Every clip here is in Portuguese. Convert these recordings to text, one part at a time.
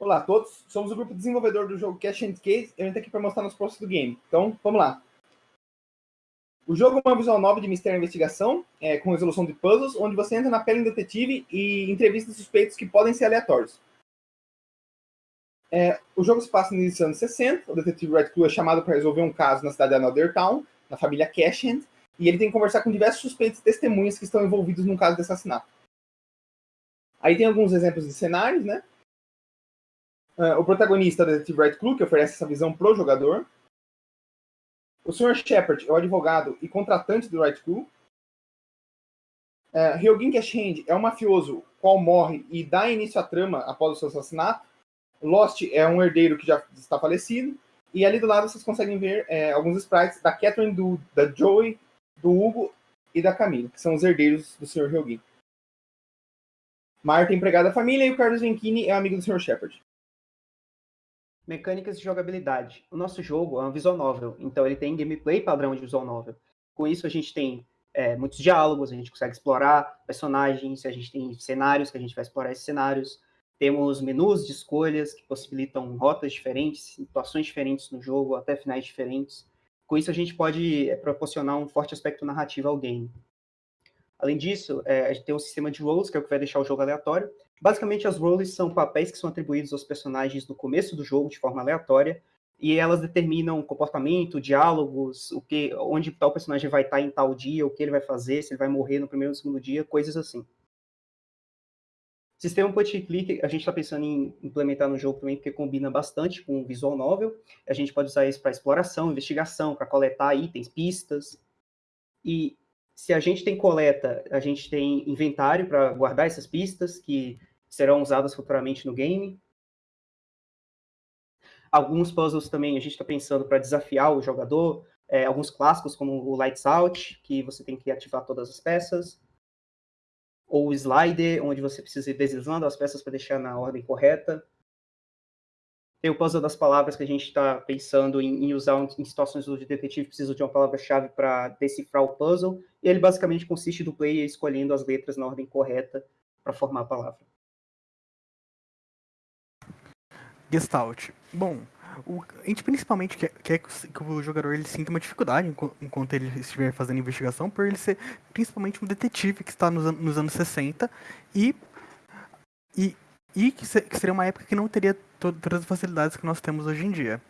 Olá a todos, somos o grupo desenvolvedor do jogo Cash and Case e a gente está aqui para mostrar nos processos do game. Então, vamos lá. O jogo é uma visual nova de mistério e investigação, é, com resolução de puzzles, onde você entra na pele do detetive e entrevista suspeitos que podem ser aleatórios. É, o jogo se passa no início dos anos 60, o detetive Red Clue é chamado para resolver um caso na cidade de Another Town, na família Cashhand, e ele tem que conversar com diversos suspeitos e testemunhas que estão envolvidos num caso de assassinato. Aí tem alguns exemplos de cenários, né? Uh, o protagonista da Detetive Red Clue, que oferece essa visão pro jogador. O Sr. Shepard é o advogado e contratante do Red Clue. Uh, Ryogin Cashhand é um mafioso qual morre e dá início à trama após o seu assassinato. Lost é um herdeiro que já está falecido. E ali do lado vocês conseguem ver é, alguns sprites da Catherine, do, da Joey, do Hugo e da Camila, que são os herdeiros do Sr. Ryogin. Marta é empregada da família e o Carlos Venchini é amigo do Sr. Shepard. Mecânicas de jogabilidade. O nosso jogo é um visual novel, então ele tem gameplay padrão de visual novel. Com isso a gente tem é, muitos diálogos, a gente consegue explorar personagens, a gente tem cenários que a gente vai explorar esses cenários. Temos menus de escolhas que possibilitam rotas diferentes, situações diferentes no jogo, até finais diferentes. Com isso a gente pode é, proporcionar um forte aspecto narrativo ao game. Além disso, é, a gente tem um sistema de roles, que é o que vai deixar o jogo aleatório. Basicamente, as roles são papéis que são atribuídos aos personagens no começo do jogo, de forma aleatória, e elas determinam comportamento, diálogos, o que, onde tal personagem vai estar em tal dia, o que ele vai fazer, se ele vai morrer no primeiro ou segundo dia, coisas assim. Sistema point and click, a gente está pensando em implementar no jogo também, porque combina bastante com o visual novel. A gente pode usar isso para exploração, investigação, para coletar itens, pistas. E se a gente tem coleta, a gente tem inventário para guardar essas pistas que serão usadas futuramente no game. Alguns puzzles também a gente está pensando para desafiar o jogador, é, alguns clássicos como o Lights Out, que você tem que ativar todas as peças, ou o Slider, onde você precisa ir deslizando as peças para deixar na ordem correta. Tem o puzzle das palavras que a gente está pensando em, em, usar em situações onde o detetive precisa de uma palavra-chave para decifrar o puzzle. E ele basicamente consiste do player escolhendo as letras na ordem correta para formar a palavra. Gestalt. Bom, o, a gente principalmente quer, quer, que o jogador ele sinta uma dificuldade enquanto ele estiver fazendo investigação, por ele ser principalmente um detetive que está nos, nos anos 60 e, e e que, seria uma época que não teria todas as facilidades que nós temos hoje em dia.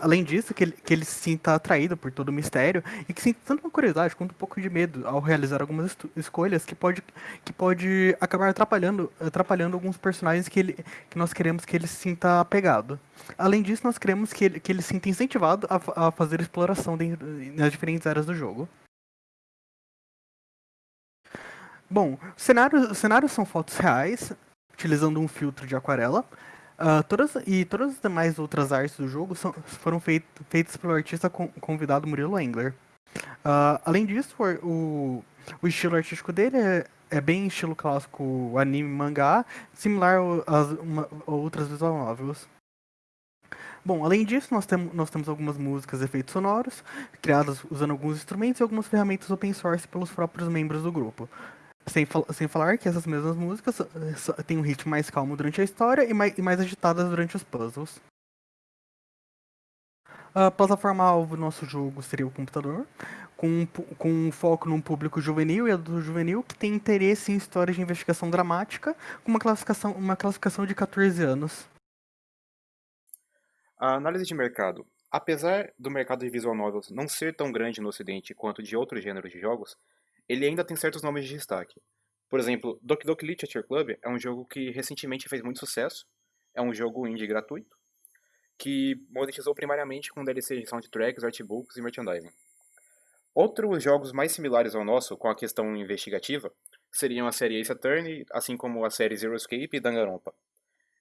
Além disso, que ele, que ele se sinta atraído por todo o mistério e que sinta tanto uma curiosidade quanto um pouco de medo ao realizar algumas escolhas que pode, que pode acabar atrapalhando, atrapalhando alguns personagens que, ele, que nós queremos que ele se sinta apegado. Além disso, nós queremos que ele, que ele se sinta incentivado a, a fazer exploração dentro, nas diferentes áreas do jogo. Bom, cenários, cenários são fotos reais, utilizando um filtro de aquarela. Uh, todas, e todas as demais outras artes do jogo são, foram feit, feitas pelo artista convidado Murilo Engler. Uh, além disso, o, o estilo artístico dele é, é bem estilo clássico anime mangá, similar às outras visual novels. Bom, além disso, nós, tem, nós temos algumas músicas e efeitos sonoros, criadas usando alguns instrumentos e algumas ferramentas open source pelos próprios membros do grupo. Sem, sem falar que essas mesmas músicas eh, têm um ritmo mais calmo durante a história e mais, e mais agitadas durante os puzzles. A plataforma-alvo do nosso jogo seria o computador, com, com um foco num público juvenil e adulto juvenil que tem interesse em histórias de investigação dramática, com uma classificação, uma classificação de 14 anos. A análise de mercado. Apesar do mercado de visual novels não ser tão grande no ocidente quanto de outros gêneros de jogos, ele ainda tem certos nomes de destaque. Por exemplo, Doki Doki Literature Club é um jogo que recentemente fez muito sucesso, é um jogo indie gratuito, que monetizou primariamente com DLC de soundtracks, artbooks e merchandising. Outros jogos mais similares ao nosso, com a questão investigativa, seriam a série Ace Attorney, assim como a série Zero Escape e Danganronpa,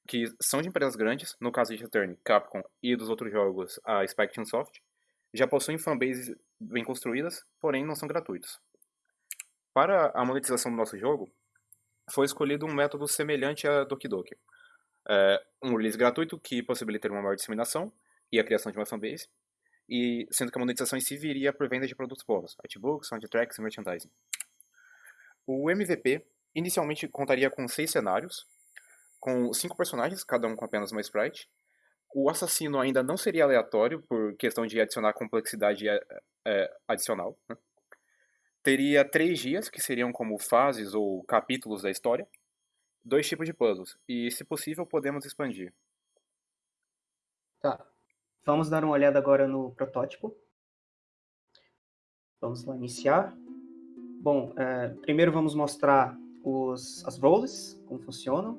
que são de empresas grandes, no caso de Ace Attorney, Capcom e dos outros jogos, a Spike Soft, já possuem fanbases bem construídas, porém não são gratuitos. Para a monetização do nosso jogo, foi escolhido um método semelhante a Doki Doki. É, um release gratuito que possibilita uma maior disseminação e a criação de uma fanbase, e sendo que a monetização em si viria por venda de produtos bônus, artbooks, soundtracks e merchandising. O MVP inicialmente contaria com seis cenários, com cinco personagens, cada um com apenas uma sprite. O assassino ainda não seria aleatório, por questão de adicionar complexidade é, é, adicional. Né? Teria três dias, que seriam como fases ou capítulos da história. Dois tipos de puzzles, e se possível podemos expandir. Tá. Vamos dar uma olhada agora no protótipo. Vamos lá iniciar. Bom, é, primeiro vamos mostrar os, as roles, como funcionam.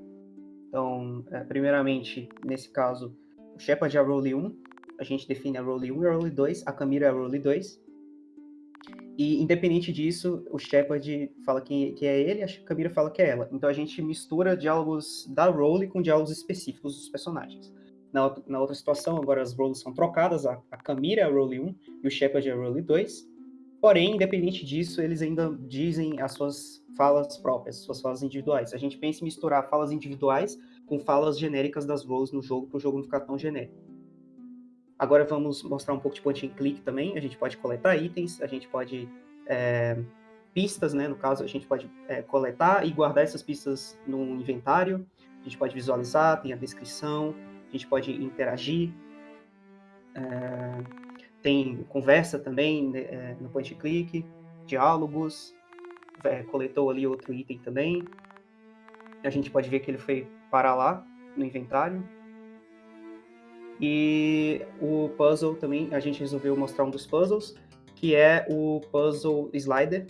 Então, é, primeiramente, nesse caso, o Shepard é a role 1, a gente define a role 1 e a role 2, a Camila é a role 2. E, independente disso, o Shepard fala que, que é ele, a Camila fala que é ela. Então, a gente mistura diálogos da role com diálogos específicos dos personagens. Na, na outra situação, agora as roles são trocadas, a, a Camila é a role 1 e o Shepard é a role 2. Porém, independente disso, eles ainda dizem as suas falas próprias, suas falas individuais. A gente pensa em misturar falas individuais com falas genéricas das roles no jogo, para o jogo não ficar tão genérico. Agora vamos mostrar um pouco de point and click também. A gente pode coletar itens, a gente pode é, pistas, né? No caso, a gente pode é, coletar e guardar essas pistas no inventário. A gente pode visualizar, tem a descrição, a gente pode interagir. É, tem conversa também né, é, no point click, diálogos, é, coletou ali outro item também. A gente pode ver que ele foi parar lá no inventário. E o puzzle também, a gente resolveu mostrar um dos puzzles, que é o puzzle slider.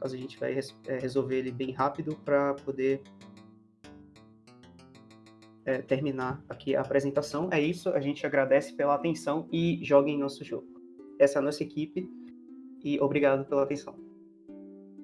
Caso a gente vai é, resolver ele bem rápido para poder é, terminar aqui a apresentação. É isso, a gente agradece pela atenção e joguem nosso jogo. Essa é a nossa equipe e obrigado pela atenção.